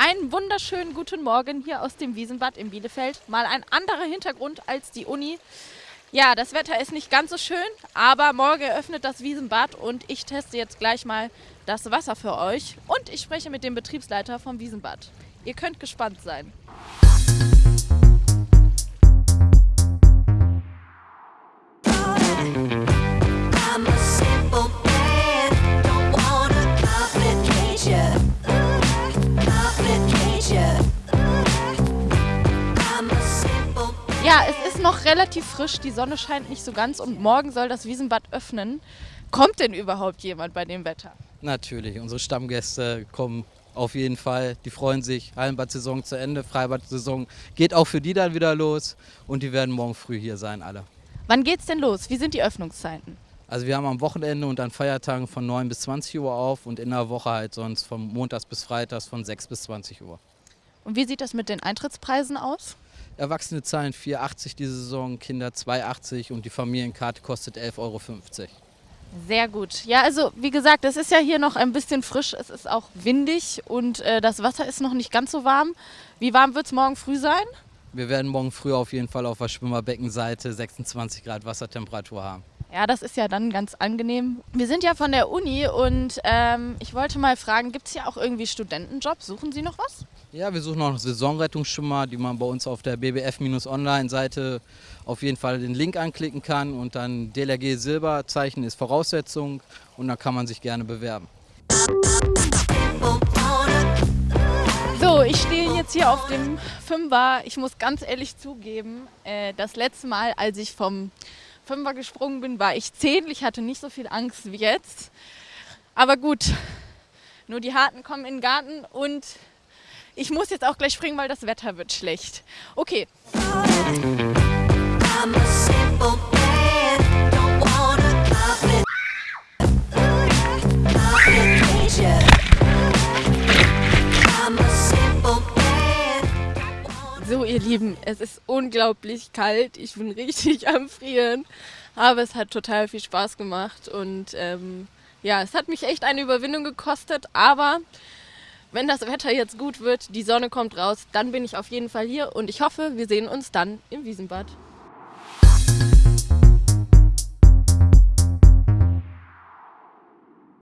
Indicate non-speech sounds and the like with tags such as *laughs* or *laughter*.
Einen wunderschönen guten Morgen hier aus dem Wiesenbad in Bielefeld. Mal ein anderer Hintergrund als die Uni. Ja, das Wetter ist nicht ganz so schön, aber morgen eröffnet das Wiesenbad und ich teste jetzt gleich mal das Wasser für euch. Und ich spreche mit dem Betriebsleiter vom Wiesenbad. Ihr könnt gespannt sein. Ja, es ist noch relativ frisch, die Sonne scheint nicht so ganz und morgen soll das Wiesenbad öffnen. Kommt denn überhaupt jemand bei dem Wetter? Natürlich, unsere Stammgäste kommen auf jeden Fall. Die freuen sich. Hallenbad-Saison zu Ende, Freibad-Saison geht auch für die dann wieder los und die werden morgen früh hier sein, alle. Wann geht's denn los? Wie sind die Öffnungszeiten? Also wir haben am Wochenende und an Feiertagen von 9 bis 20 Uhr auf und in der Woche halt sonst von Montags bis Freitags von 6 bis 20 Uhr. Und wie sieht das mit den Eintrittspreisen aus? Erwachsene zahlen 4,80 diese Saison, Kinder 2,80 und die Familienkarte kostet 11,50 Euro. Sehr gut. Ja, also wie gesagt, es ist ja hier noch ein bisschen frisch. Es ist auch windig und äh, das Wasser ist noch nicht ganz so warm. Wie warm wird es morgen früh sein? Wir werden morgen früh auf jeden Fall auf der Schwimmerbeckenseite 26 Grad Wassertemperatur haben. Ja, das ist ja dann ganz angenehm. Wir sind ja von der Uni und ähm, ich wollte mal fragen, gibt es hier auch irgendwie Studentenjobs? Suchen Sie noch was? Ja, wir suchen noch einen Saisonrettungsschwimmer, die man bei uns auf der BBF-Online-Seite auf jeden Fall den Link anklicken kann und dann DLRG Silberzeichen ist Voraussetzung und dann kann man sich gerne bewerben. So, ich stehe jetzt hier auf dem Fünfer. Ich muss ganz ehrlich zugeben, äh, das letzte Mal, als ich vom Fünfer gesprungen bin, war ich zehn. Ich hatte nicht so viel Angst wie jetzt. Aber gut, nur die Harten kommen in den Garten und ich muss jetzt auch gleich springen, weil das Wetter wird schlecht. Okay, so ihr Lieben, es ist unglaublich kalt. Ich bin richtig *laughs* am Frieren. Aber es hat total viel Spaß gemacht und ähm, ja, es hat mich echt eine Überwindung gekostet. Aber wenn das Wetter jetzt gut wird, die Sonne kommt raus, dann bin ich auf jeden Fall hier und ich hoffe, wir sehen uns dann im Wiesenbad.